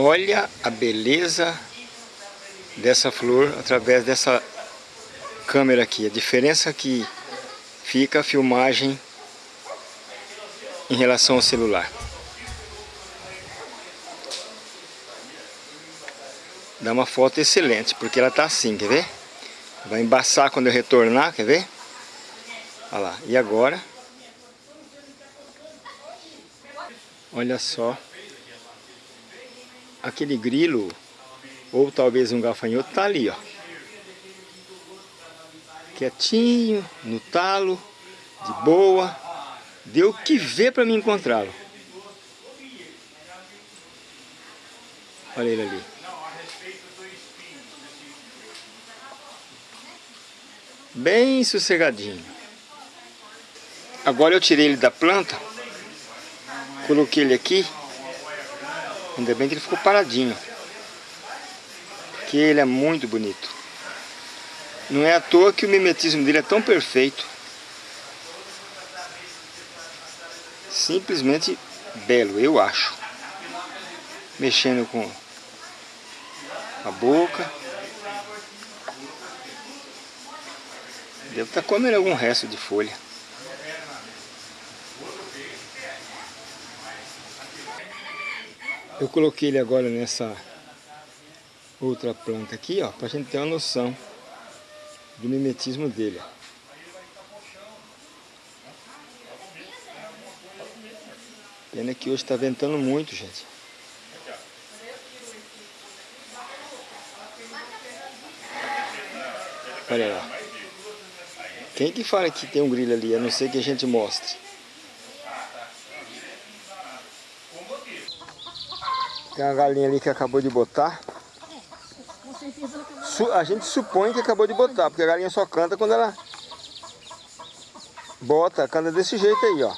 Olha a beleza dessa flor através dessa câmera aqui. A diferença que fica a filmagem em relação ao celular. Dá uma foto excelente, porque ela tá assim, quer ver? Vai embaçar quando eu retornar, quer ver? Olha lá, e agora? Olha só. Aquele grilo, ou talvez um gafanhoto, tá ali, ó. Quietinho, no talo, de boa. Deu que ver para me encontrá-lo. Olha ele ali. Bem sossegadinho. Agora eu tirei ele da planta. Coloquei ele aqui. Ainda bem que ele ficou paradinho. Porque ele é muito bonito. Não é à toa que o mimetismo dele é tão perfeito. Simplesmente belo, eu acho. Mexendo com a boca. Deve estar tá comendo algum resto de folha. Eu coloquei ele agora nessa outra planta aqui, ó, pra gente ter uma noção do mimetismo dele. Pena que hoje está ventando muito, gente. Olha lá. Quem que fala que tem um grilo ali, a não ser que a gente mostre? Tem uma galinha ali que acabou de botar. A gente supõe que acabou de botar, porque a galinha só canta quando ela bota, canta desse jeito aí, ó.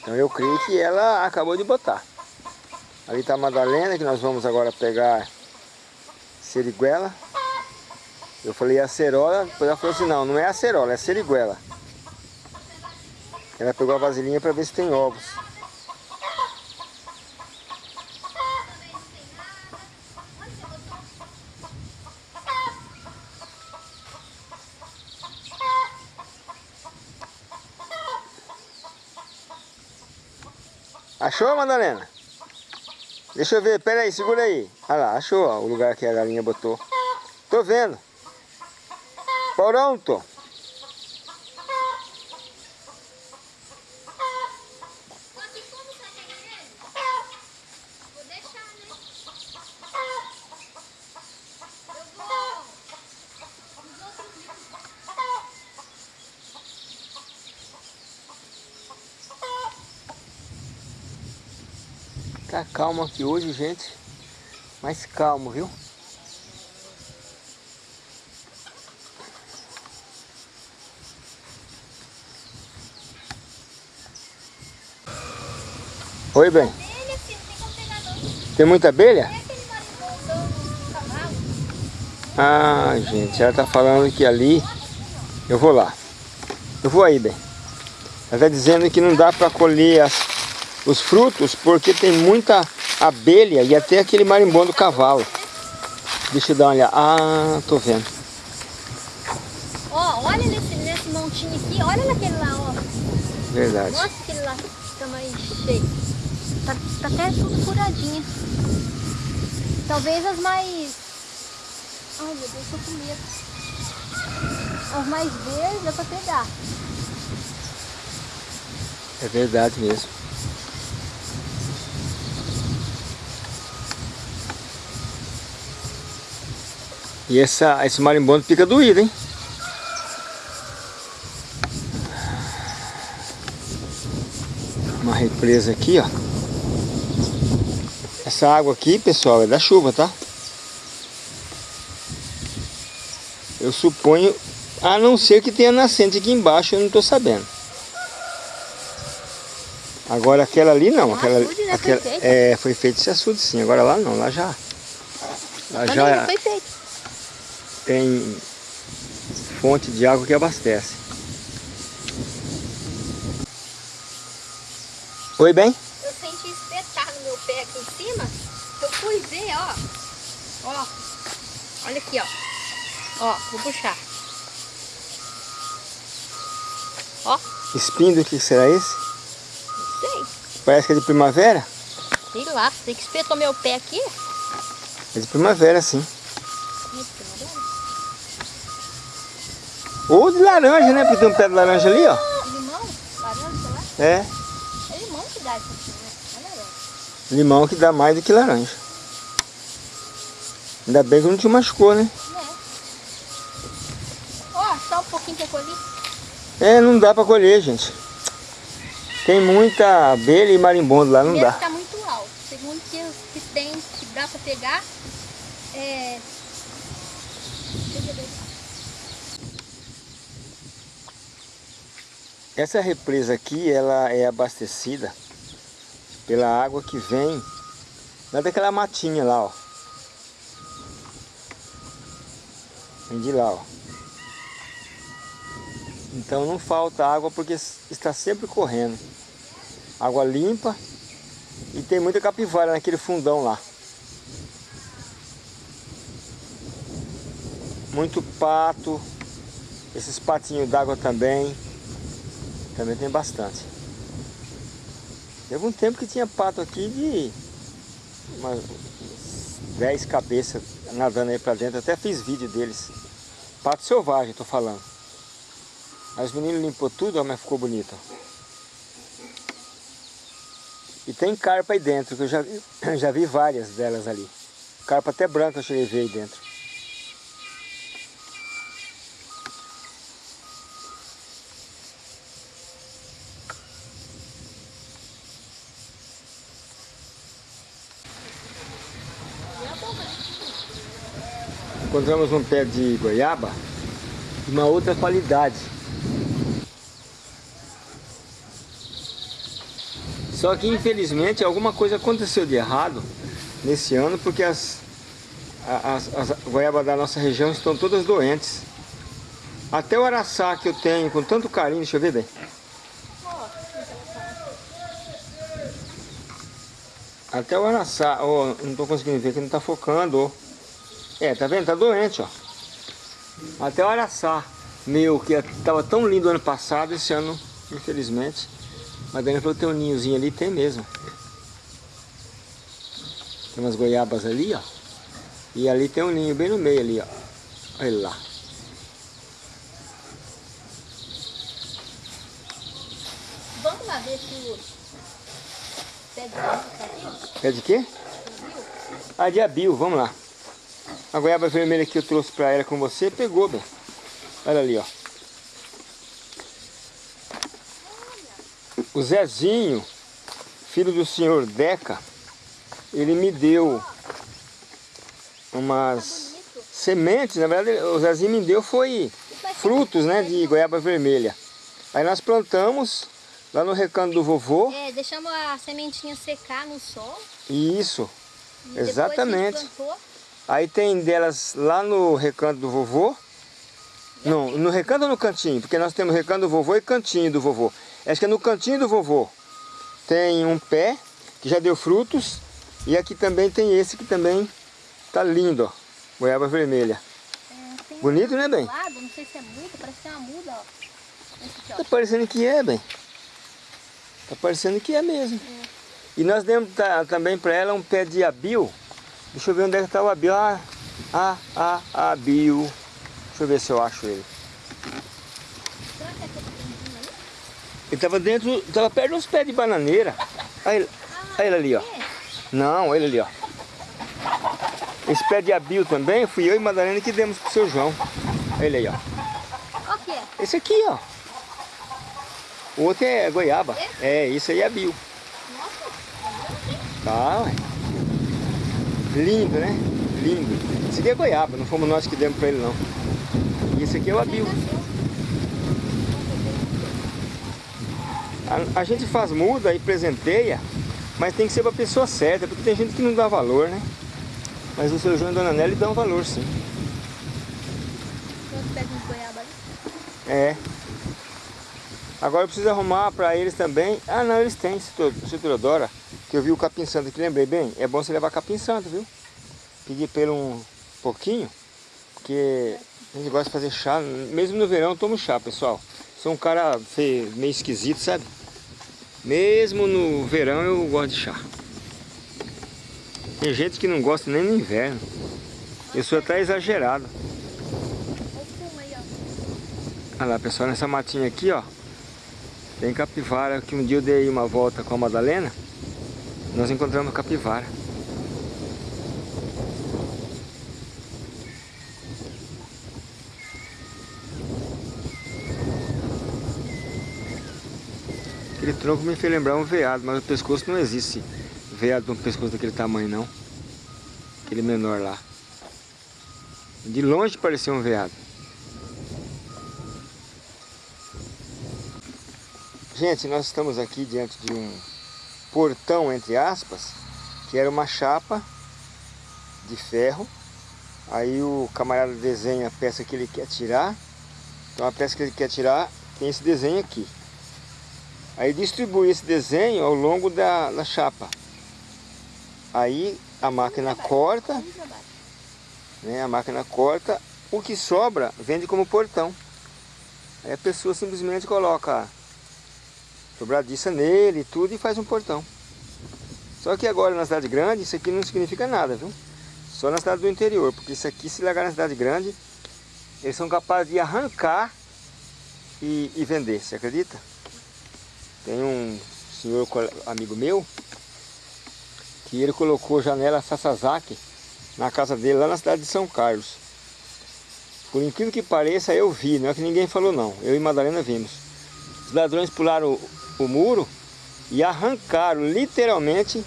Então eu creio que ela acabou de botar. Ali está a Madalena, que nós vamos agora pegar seriguela. Eu falei acerola, depois ela falou assim, não, não é acerola, é seriguela. Ela pegou a vasilhinha para ver se tem ovos. Achou, Madalena? Deixa eu ver, pera aí, segura aí. Olha lá, achou ó, o lugar que a galinha botou. Tô vendo. Pronto. Tá calmo aqui hoje, gente. Mais calmo, viu? Oi, bem. Tem muita abelha? Ah, gente, ela tá falando que ali... Eu vou lá. Eu vou aí, bem. Ela tá dizendo que não dá para colher as os frutos porque tem muita abelha e até aquele marimbondo cavalo. Deixa eu dar uma olhada. Ah, tô vendo. Ó, olha nesse, nesse montinho aqui, olha naquele lá, ó. Verdade. Nossa, aquele lá tá mais cheio. Tá, tá até tudo furadinho. Talvez as mais... Ai, meu Deus, tô com medo. As mais verdes dá pra pegar. É verdade mesmo. E essa, esse marimbondo fica doído, hein? Uma represa aqui, ó. Essa água aqui, pessoal, é da chuva, tá? Eu suponho, a não ser que tenha nascente aqui embaixo, eu não tô sabendo. Agora aquela ali não, aquela, açude, né? aquela foi é, foi feito esse açude sim, agora lá não, lá já. Lá já tem fonte de água que abastece. Oi, bem? Eu senti espetar no meu pé aqui em cima. Eu fui ver, ó. Ó. Olha aqui, ó. Ó, vou puxar. Ó. Espinho do que será esse? Não sei. Parece que é de primavera? Sei lá. Sei que espetou meu pé aqui. É de primavera, sim. Ih, primavera. Ou de laranja, né? Porque tem um pé de laranja ali, ó. Limão? Laranja, sei lá. É, É limão que dá isso aqui, né? Laranja. limão que dá mais do que laranja. Ainda bem que não te machucou, né? É. Ó, só um pouquinho que eu colhi. É, não dá pra colher, gente. Tem muita abelha e marimbondo lá, não Primeiro dá. tá muito alto. Segundo que que tem, que dá pra pegar, é... Deixa eu ver. Essa represa aqui, ela é abastecida pela água que vem lá daquela matinha lá, ó. Vem de lá, ó. Então não falta água porque está sempre correndo. Água limpa e tem muita capivara naquele fundão lá. Muito pato, esses patinhos d'água também. Também tem bastante. Teve um tempo que tinha pato aqui de umas 10 cabeças nadando aí pra dentro. Até fiz vídeo deles. Pato selvagem, tô falando. Aí os meninos limpou tudo, mas ficou bonito. E tem carpa aí dentro, que eu já, já vi várias delas ali. Carpa até branca eu cheguei a ver aí dentro. Encontramos um pé de goiaba de uma outra qualidade. Só que infelizmente alguma coisa aconteceu de errado nesse ano porque as, as, as goiabas da nossa região estão todas doentes. Até o araçá que eu tenho com tanto carinho, deixa eu ver bem. Até o araçá, ó, não estou conseguindo ver que não está focando. ó. É, tá vendo? Tá doente, ó. Até o araçá meu, que estava tão lindo ano passado, esse ano, infelizmente. Mas Dani falou que tem um ninhozinho ali, tem mesmo. Tem umas goiabas ali, ó. E ali tem um ninho bem no meio ali, ó. Olha lá. Vamos lá ver se o pé de tá aqui. É de quê? Ah, de abil, vamos lá. A goiaba vermelha que eu trouxe pra ela com você, pegou, bem. Olha ali, ó. O Zezinho, filho do senhor Deca, ele me deu umas sementes, na verdade o Zezinho me deu foi frutos, né, de goiaba vermelha. Aí nós plantamos lá no recanto do vovô, É, deixamos a sementinha secar no sol. e isso, E Exatamente. Aí tem delas lá no recanto do vovô. Não, no recanto ou no cantinho? Porque nós temos recanto do vovô e cantinho do vovô. Acho que é no cantinho do vovô. Tem um pé que já deu frutos. E aqui também tem esse que também tá lindo, ó. Goiaba vermelha. É, Bonito, um né, bem? lado, não sei se é muito, parece que é uma muda, ó. Tá parecendo que é, bem. Tá parecendo que é mesmo. E nós demos ta- também para ela um pé de abil. Deixa eu ver onde é que tá o abil. Ah, ah, ah, abil. Deixa eu ver se eu acho ele. É? Ele tava dentro, tava perto de uns pés de bananeira. Olha ele, olha ele ali, ó. É. Não, olha ele ali, ó. Esse pé de abil também, fui eu e Madalena que demos pro seu João. Olha ele aí, ó. Qual que é? Esse aqui, ó. O outro é goiaba. É, isso aí é abil. Tá, ué. Lindo, né? Lindo. Esse aqui é goiaba, não fomos nós que demos pra ele, não. E esse aqui é o abil. A, a gente faz muda e presenteia, mas tem que ser pra pessoa certa, porque tem gente que não dá valor, né? Mas o seu João e a Dona Nelly dão valor, sim. É. Agora eu preciso arrumar para eles também. Ah não, eles têm Citrodora. Que eu vi o capim santo aqui, lembrei bem. É bom você levar capim santo, viu? Pedir pelo um pouquinho. Porque a gente gosta de fazer chá. Mesmo no verão eu tomo chá, pessoal. Sou um cara meio esquisito, sabe? Mesmo no verão eu gosto de chá. Tem gente que não gosta nem no inverno. Eu sou até exagerado. Olha lá, pessoal, nessa matinha aqui, ó. Tem capivara, que um dia eu dei uma volta com a Madalena. Nós encontramos capivara. Aquele tronco me fez lembrar um veado, mas o pescoço não existe veado um pescoço daquele tamanho não. Aquele menor lá. De longe parecia um veado. Gente, nós estamos aqui diante de um portão, entre aspas, que era uma chapa de ferro. Aí o camarada desenha a peça que ele quer tirar. Então a peça que ele quer tirar tem esse desenho aqui. Aí distribui esse desenho ao longo da, da chapa. Aí a máquina corta, né, a máquina corta, o que sobra vende como portão. Aí a pessoa simplesmente coloca dobradiça nele e tudo e faz um portão. Só que agora na cidade grande isso aqui não significa nada, viu? Só na cidade do interior, porque isso aqui se largar na cidade grande, eles são capazes de arrancar e, e vender, você acredita? Tem um senhor amigo meu que ele colocou janela Sasazaki na casa dele lá na cidade de São Carlos. Por incrível que pareça, eu vi, não é que ninguém falou não, eu e Madalena vimos. Os ladrões pularam o, muro e arrancaram literalmente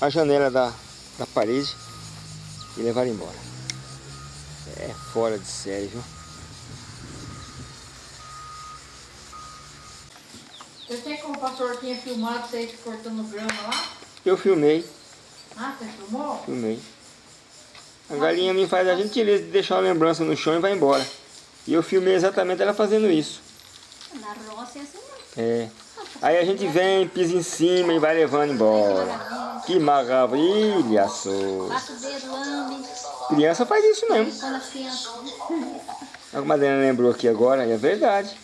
a janela da, da parede e levaram embora. É fora de série, viu? Você tem como o pastor tinha filmado você cortando grama lá? Eu filmei. Ah, você filmou? Filmei. A galinha me faz a gentileza de deixar uma lembrança no chão e vai embora. E eu filmei exatamente ela fazendo isso. Na roça é assim É. Aí a gente vem, pisa em cima e vai levando embora. Que maravilha, sou. Criança faz isso mesmo. A Madalena lembrou aqui agora, e é verdade.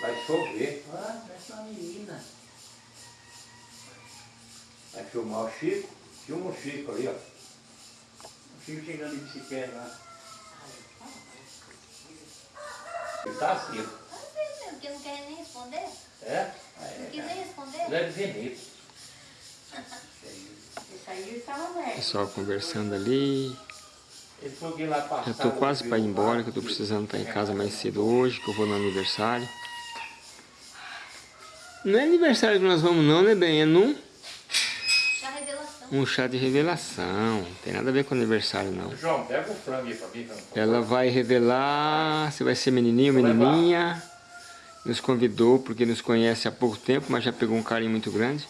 Vai chover. Ah, uma menina. Vai filmar o Chico. Filma o Chico ali, ó. O Chico chegando de bicicleta lá. Ele tá assim. Porque não quer nem responder? É? Não quis nem responder? Leve veneno. Esse aí estava aberto. Pessoal conversando ali. Já tô quase para ir embora, que eu tô precisando estar em casa mais cedo hoje, que eu vou no aniversário. Não é aniversário que nós vamos não, né, bem? É num um chá de revelação. Não tem nada a ver com aniversário, não. João, pega o frango aí pra mim. Pra... Ela vai revelar se vai ser menininho ou menininha. Nos convidou porque nos conhece há pouco tempo, mas já pegou um carinho muito grande.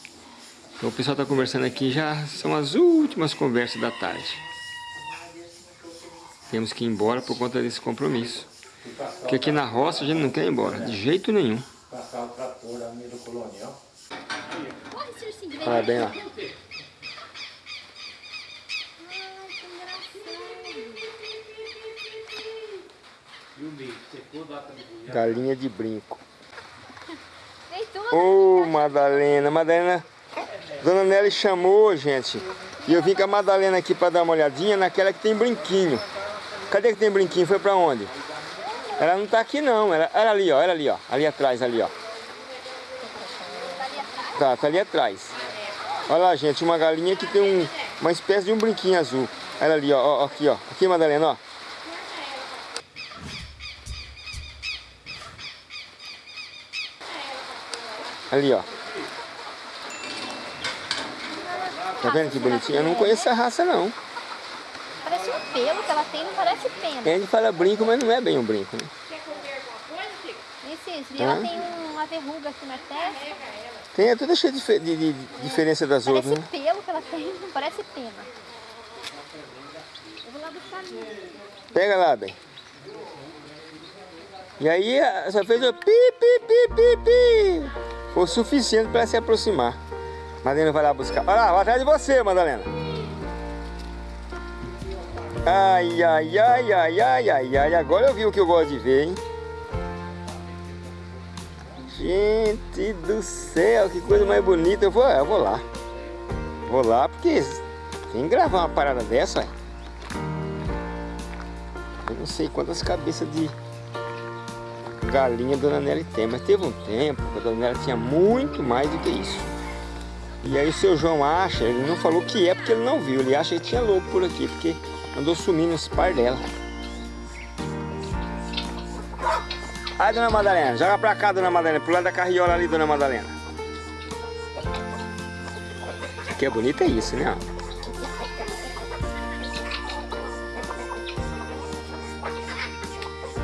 Então o pessoal está conversando aqui, já são as últimas conversas da tarde. Temos que ir embora por conta desse compromisso. Porque aqui na roça a gente não quer ir embora, de jeito nenhum. Passar o trator lá no colonial. Olha bem lá. Ai, que engraçado. E o bicho, secou. Galinha de brinco. Ô, Madalena, Madalena, Dona Nelly chamou, gente. E eu vim com a Madalena aqui para dar uma olhadinha naquela que tem brinquinho. Cadê que tem brinquinho? Foi para onde? Ela não tá aqui não, ela, ela ali, ó, ela ali, ó, ali atrás, ali, ó. Tá, tá ali atrás. Olha lá, gente, uma galinha que tem um, uma espécie de um brinquinho azul. Ela ali, ó, ó, aqui, ó. Aqui, Madalena, ó. Ali, ó. Tá vendo que bonitinho? Eu não conheço essa raça, não. Parece um pelo que ela tem, não parece pena. A gente fala brinco, mas não é bem um brinco, né? Esse, esse, ela tem uma verruga aqui na testa. Tem, é tudo cheio de, de- de diferença das Parece outras, né? pelo que ela tem, não parece pena. Eu vou lá buscar minha. Pega lá, bem. E aí só fez o pi, pi, pi, pi, pi. Foi o suficiente para se aproximar. Madalena vai lá buscar. Olha lá, vai atrás de você, Madalena. Ai, ai, ai, ai, ai, ai, ai. Agora eu vi o que eu gosto de ver, hein? Gente do céu, que coisa mais bonita. Eu vou, eu vou lá. Vou lá porque tem que gravar uma parada dessa. Eu não sei quantas cabeças de galinha Dona Nelly tem, mas teve um tempo que a Dona Nelly tinha muito mais do que isso. E aí o seu João acha, ele não falou que é porque ele não viu, ele acha que tinha lobo por aqui, porque andou sumindo esse par dela. Ai, Dona Madalena, joga pra cá, Dona Madalena, pro lado da carriola ali, Dona Madalena. Que é bonito é isso, né?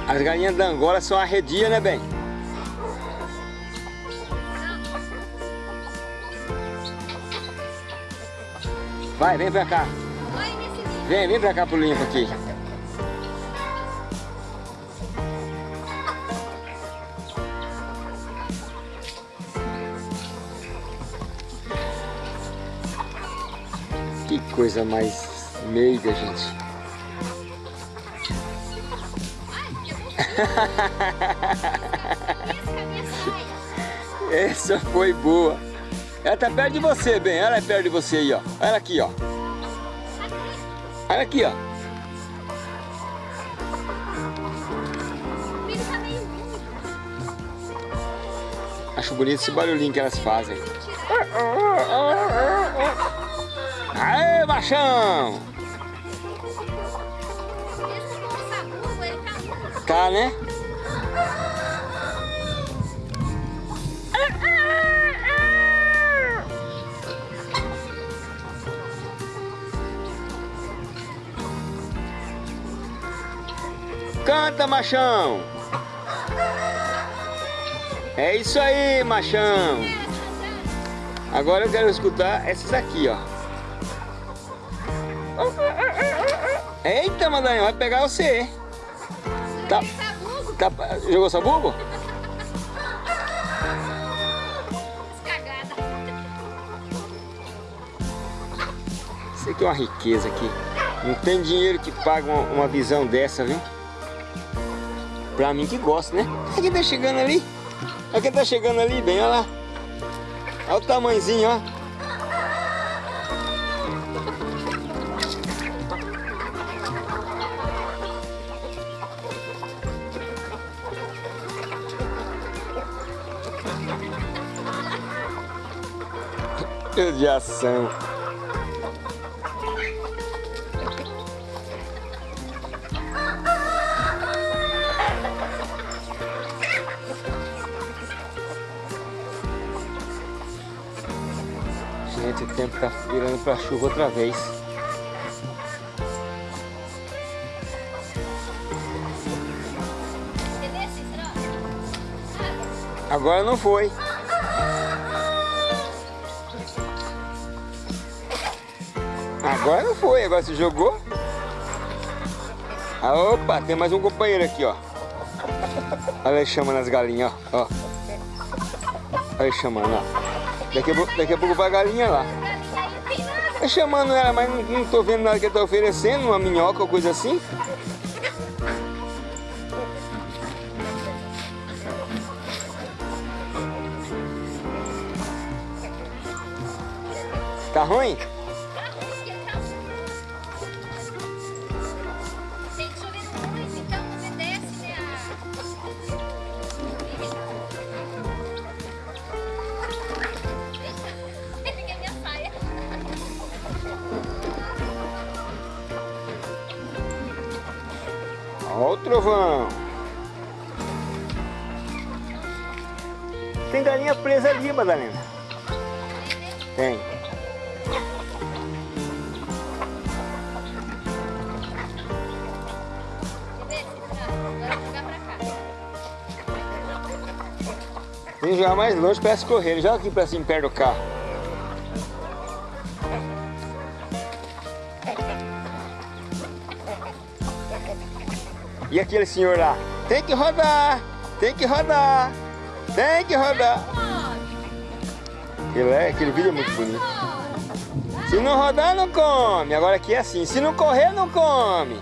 As galinhas da Angola são arredias, né, bem? Vai, vem pra cá. Vem, vem pra cá pro limpo aqui. Que coisa mais meiga, gente. Essa foi boa. Ela tá perto de você, bem. Ela é perto de você aí, ó. Olha aqui, ó. Olha aqui, ó. Acho bonito esse barulhinho que elas fazem. Aê, machão! Né? Canta, machão! É isso aí, machão! Agora eu quero escutar essas aqui, ó. Eita, Madanha, vai pegar você! Tá, tá, jogou sabugo? Isso aqui é uma riqueza aqui. Não tem dinheiro que paga uma, visão dessa, viu? Pra mim que gosta, né? Olha quem tá chegando ali. Olha quem tá chegando ali, bem, olha lá. Olha o tamanhozinho, ó. De ação. Gente, o tempo tá virando para chuva outra vez. Agora não foi. Agora não foi, agora se jogou. Ah, opa, tem mais um companheiro aqui, ó. Olha ele chamando as galinhas, ó. Olha ele chamando, ó. Daqui a, pouco, daqui a pouco vai a galinha lá. Tá chamando ela, mas não, não tô vendo nada que ele tá oferecendo, uma minhoca ou coisa assim. Tá ruim? Trovão. Tem galinha presa ali, Madalena. Tem. Vem jogar mais longe para escorrer. Joga aqui para cima, perto do carro. Aquele senhor lá? Tem que rodar, tem que rodar, tem que rodar. Aquele, é, aquele vídeo é muito bonito. Se não rodar, não come. Agora aqui é assim, se não correr, não come.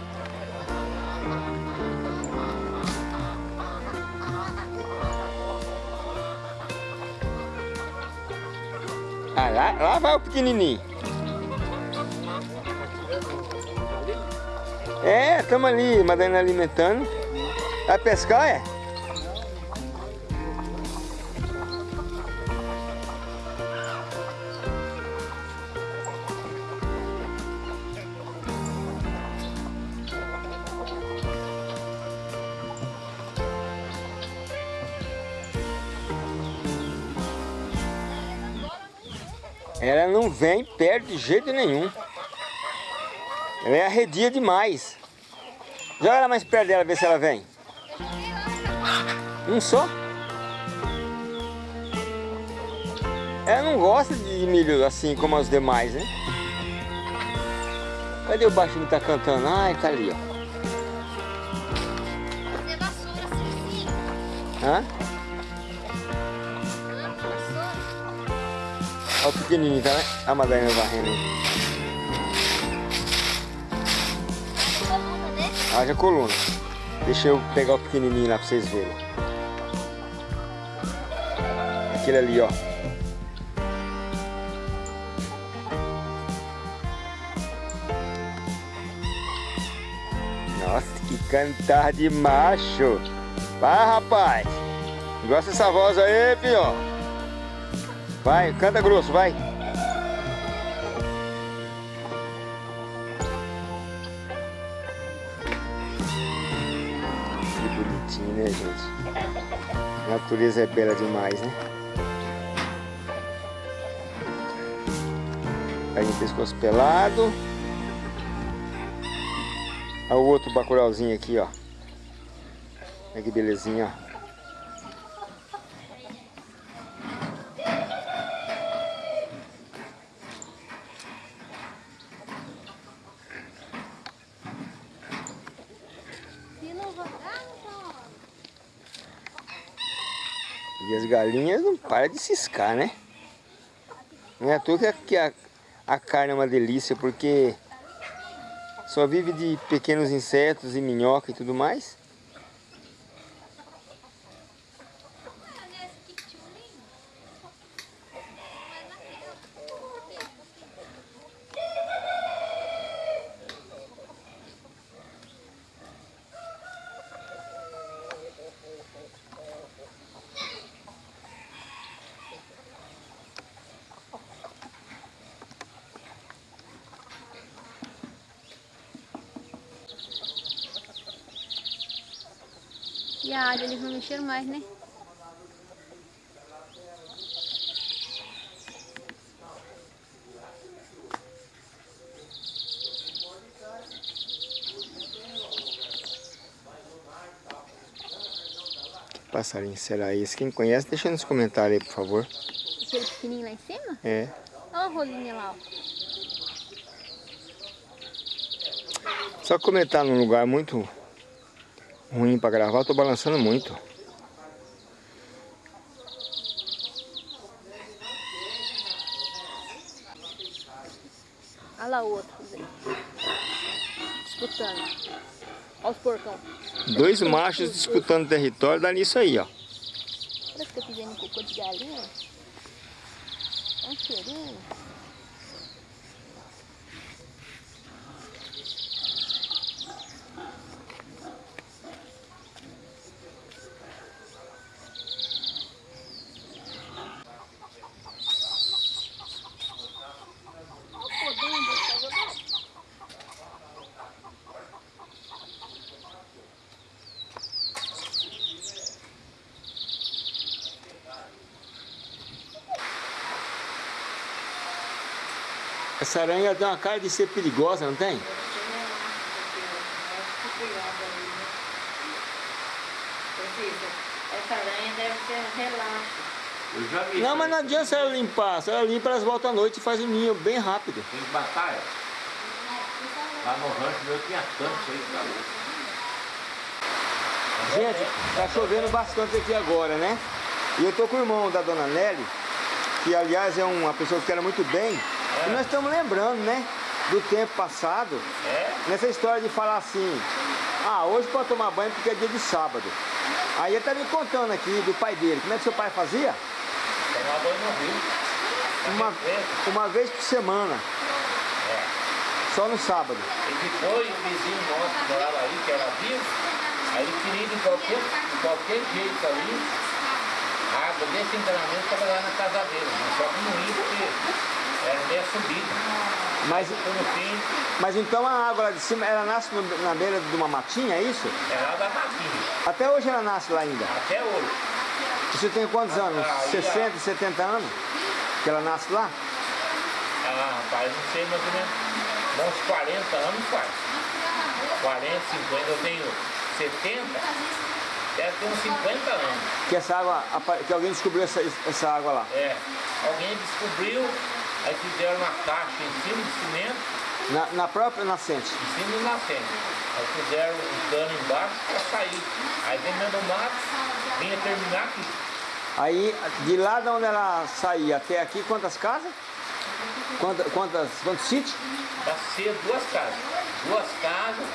Ah, lá, lá vai o pequenininho. É, estamos ali, Madalena alimentando. Vai pescar, é? Ela não vem perto de jeito nenhum. Ela é arredia demais. Joga ela mais perto dela, ver se ela vem. Um só? Ela não gosta de milho assim como os demais, né? Cadê o baixinho que tá cantando? Ah, ele tá ali, ó. Assim, sim. Hã? Vassoura. Olha o pequenininho, tá? né? A Madalena varrendo. Haja coluna. Deixa eu pegar o pequenininho lá pra vocês verem. Aquele ali, ó. Nossa, que cantar de macho. Vai, rapaz. Gosta dessa voz aí, filho. Vai, canta grosso, vai. A natureza é bela demais, né? Aí o pescoço pelado. Olha o outro bacurauzinho aqui, ó. Olha que belezinha, ó. Se não rodar, não pode. E as galinhas não param de ciscar, né? Não é à toa que a, que a, a carne é uma delícia, porque só vive de pequenos insetos e minhoca e tudo mais. E a mexeram mais, né? Que passarinho será esse? Quem conhece, deixa nos comentários aí, por favor. Aquele pequenininho lá em cima? É. Olha a rolinha lá, ó. Só tá num lugar muito ruim pra gravar, eu tô balançando muito. Olha lá o outro. Zé. Disputando. Olha os porcão. Dois machos disputando território, dá nisso aí, ó. Parece que eu pisei no cocô de galinha. Olha um cheirinho. Essa aranha tem uma cara de ser perigosa, não tem? Essa aranha deve ser relaxo. Eu. Não, mas não adianta ela limpar. Se ela limpa, elas voltam à noite e faz o ninho bem rápido. Tem que matar ela. Lá no rancho meu tinha tanto aí que tá louco. Gente, tá chovendo bastante aqui agora, né? E eu tô com o irmão da dona Nelly, que aliás é uma pessoa que era muito bem. E nós estamos lembrando, né? Do tempo passado. É? Nessa história de falar assim, ah, hoje pode tomar banho porque é dia de sábado. Aí ele tá me contando aqui do pai dele, como é que seu pai fazia? Tomar banho no rio. Uma, uma vez por semana, É. só no sábado. E depois o vizinho nosso que morava ali, que era vivo, aí ele queria de qualquer, de qualquer jeito ali, a água desse encanamento estava lá na casa dele, mas só que não ia porque era meio subida. Mas, Então mas então a água lá de cima, ela nasce no- na beira de uma matinha, é isso? é lá da matinha, Até hoje ela nasce lá ainda. até hoje. Você tem quantos anos? Ah, aí, 60, 70 anos? Que ela nasce lá? Ah, rapaz, não sei ou menos, uns 40 anos faz. 40, 50, eu tenho 70, deve ter uns 50 anos. Que essa água, que alguém descobriu essa, essa água lá. É, alguém descobriu, aí fizeram uma caixa em cima de cimento, Na, na própria nascente. em cima do nascente. Aí fizeram um cano embaixo para sair. Aí vem do mato, vinha terminar aqui. Aí, de lá de onde ela saía até aqui, quantas casas? Quantas, quantas, quantos sítios? Vai ser duas casas. Duas casas,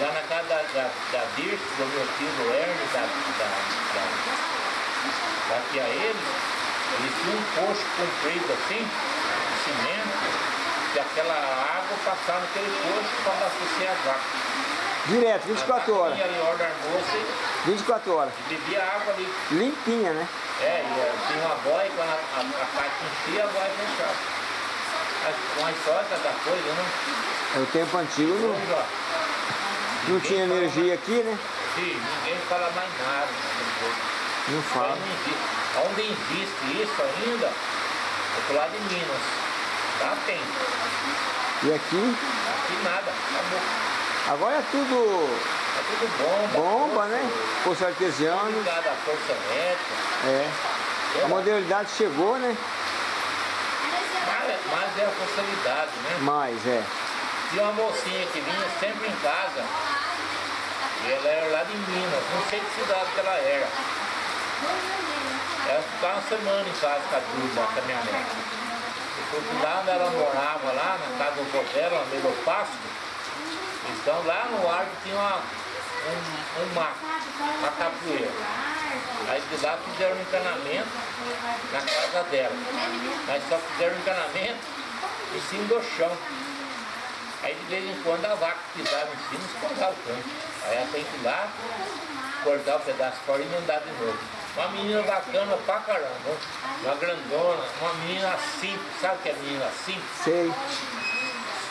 lá na casa da, da, da Dirce, do meu tio do Hermes, da, da, da, da tia eles, eles tinham um poço comprido assim, cimento, e aquela água passava naquele poço para abastecer as vacas. Direto, 24 horas. Ali hora do almoço 24 horas. e bebia água ali. Limpinha, né? É, e eh, tinha uma boia, quando a, a, a caixa enchia, a boia fechava. Uma história da coisa, né? É o tempo antigo não, Hoje, ó, não tinha energia aqui, né? sim, ninguém fala mais nada. Não fala. não. Onde existe isso ainda, é pro lado de Minas. Lá tem. E aqui, Aqui nada. Acabou. agora é tudo É tudo bomba. bomba, força, né? Poço artesiano. Ligado à força elétrica. É. A modernidade chegou, né? Mas, mas é a facilidade, né? Mas, é. Tinha uma mocinha que vinha sempre em casa. E ela era lá de Minas, não sei que cidade que ela era. Ela ficava uma semana em casa com a Duda, com a minha mãe. Porque lá onde ela morava, lá na casa do dela, no meio do pasto, então lá no ar tinha uma, um, um mato, uma capoeira. Aí de lá fizeram um encanamento na casa dela. Mas só fizeram um encanamento em cima do chão. Aí de vez em quando a vaca pisava em cima e escorava o canto. Aí ela tem que ir lá, cortar o pedaço fora e emendar de novo. Uma menina bacana pra caramba, uma grandona, uma menina simples, sabe o que é menina simples? Sei.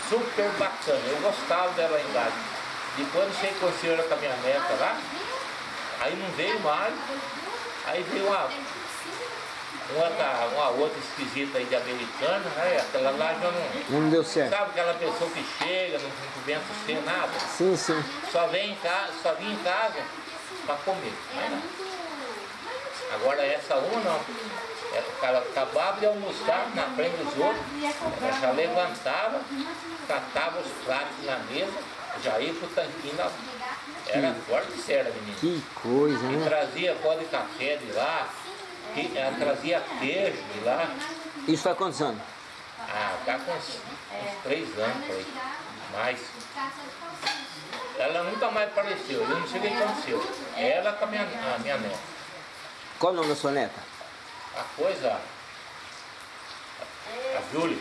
Super bacana, eu gostava dela em casa. Depois não sei que aconteceu com a minha neta lá, aí não veio mais, aí veio uma, uma, uma outra esquisita aí de americana, né? Aquela lá já não. Não deu certo. Sabe aquela pessoa que chega, não cumprimenta sem nada, Sim, sim. só vem em casa, só vem em casa para comer. nada. Agora essa uma não. Ela acabava de almoçar na frente dos outros, ela já levantava, catava os pratos na mesa, já ia pro tanquinho na... Era forte e séria, menina. Que coisa, E né? trazia pó de café de lá, que, ela trazia queijo de lá. Isso faz quantos anos? Ah, tá com uns, uns três anos por aí. Mais. Ela nunca mais apareceu, eu não sei o que aconteceu. Ela com a minha, a minha neta. Qual o nome da sua neta? A coisa. A Júlia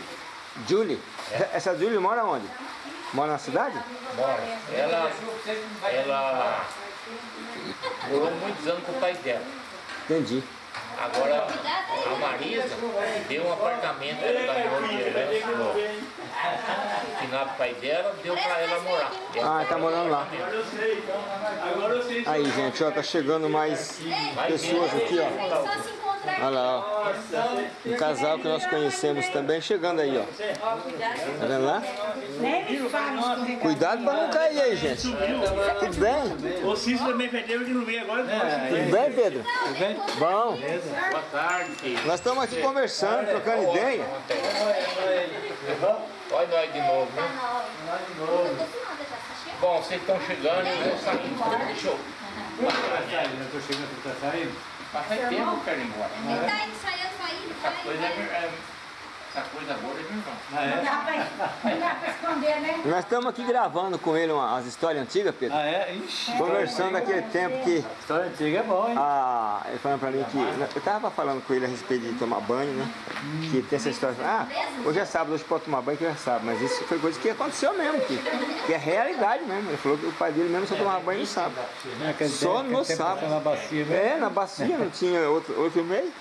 Julie? Essa Julie mora onde? Mora na cidade? mora. Ela, ela morou muitos anos com o pai dela. Entendi. Agora a Marisa deu um apartamento que ela ganhou de herança no final do pai dela, deu pra ela morar. Ah, tá morando lá. Aí, gente, ó, tá chegando mais pessoas aqui, ó. Olha lá, ó. Um casal que nós conhecemos também chegando aí, ó. Tá vendo lá? Cuidado pra não cair aí, gente. Tudo bem? O Cícero também perdeu de não vir agora. Tudo bem, Pedro? Bom. Boa tarde. Nós estamos aqui conversando, trocando ideia. Olha nós de novo, né? no final da já tá cheio. Bom, vocês estão chegando e eu vou saindo. Deixa eu Eu tô chegando tá saindo. Mas faz tempo que eu quero ir embora. Ele tá ensaiando pra ir, Essa vai, coisa, é, vai. é, essa coisa boa é meu irmão. Ah, Não é? dá pra, não dá pra esconder, né? Nós estamos aqui gravando com ele uma- as histórias antigas, Pedro. Ah, é? Ixi. Conversando daquele tempo que História antiga é bom, hein? Ah, ele falando pra mim que. Eu tava falando com ele a respeito de tomar banho, né? Que tem essa história. Ah, hoje é sábado, hoje pode tomar banho que é sábado. Mas isso foi coisa que aconteceu mesmo, que, que é realidade mesmo. Ele falou que o pai dele mesmo só tomava banho no sábado. Naquele Só no sábado. Na bacia mesmo. É, na bacia, não tinha outro, outro meio.